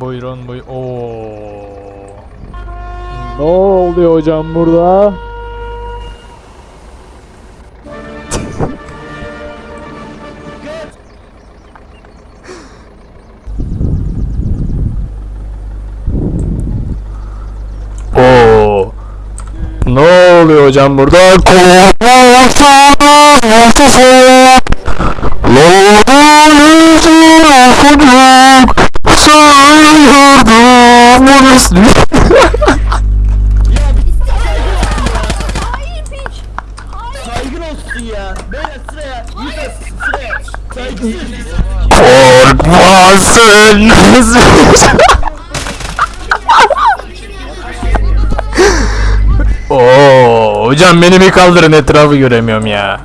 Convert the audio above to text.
Buyurun buy. Oo. Ne oluyor hocam burada? Oo. Ne oluyor hocam burada? Saygın olsun ya. Beyler sıraya. Yusuf sıraya. Saygısız. Korkmasın. Oo, hocam beni bir kaldırın etrafı göremiyorum ya.